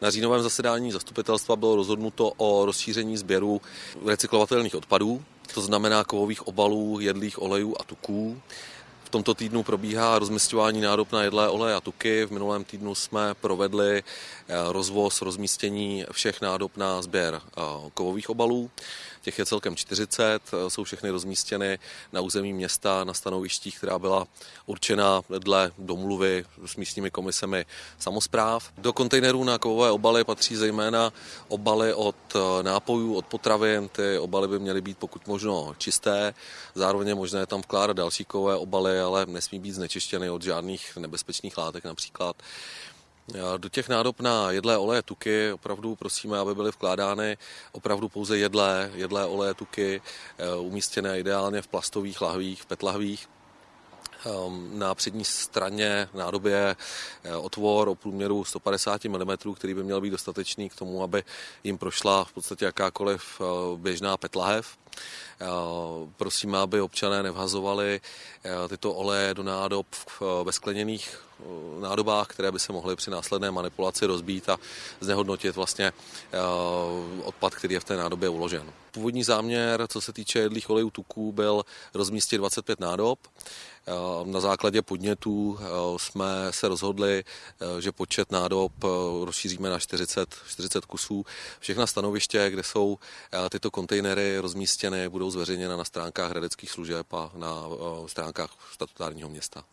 Na říjnovém zasedání zastupitelstva bylo rozhodnuto o rozšíření sběru recyklovatelných odpadů, to znamená kovových obalů, jedlých olejů a tuků. V tomto týdnu probíhá rozmistování nádob na jedlé oleje a tuky. V minulém týdnu jsme provedli eh, rozvoz, rozmístění všech nádob na sběr eh, kovových obalů. Těch je celkem 40, eh, jsou všechny rozmístěny na území města na stanovištích, která byla určena dle domluvy s místními komisemi samozpráv. Do kontejnerů na kovové obaly patří zejména obaly od nápojů, od potravin. Ty obaly by měly být pokud možno čisté. Zároveň je možné tam vkládat další kovové obaly, ale nesmí být znečištěny od žádných nebezpečných látek například. Do těch nádob na jedlé oleje tuky opravdu prosíme, aby byly vkládány opravdu pouze jedlé, jedlé oleje tuky, eh, umístěné ideálně v plastových lahvích, v petlahvích. Ehm, na přední straně nádoby je eh, otvor o průměru 150 mm, který by měl být dostatečný k tomu, aby jim prošla v podstatě jakákoliv eh, běžná petlahev. Prosím, aby občané nevhazovali tyto oleje do nádob ve skleněných nádobách, které by se mohly při následné manipulaci rozbít a znehodnotit vlastně odpad, který je v té nádobě uložen. Původní záměr, co se týče jedlých olejů tuků, byl rozmístit 25 nádob. Na základě podnětů jsme se rozhodli, že počet nádob rozšíříme na 40, 40 kusů. Všechna stanoviště, kde jsou tyto kontejnery rozmístěny, budou zveřejněna na stránkách hradeckých služeb a na stránkách statutárního města.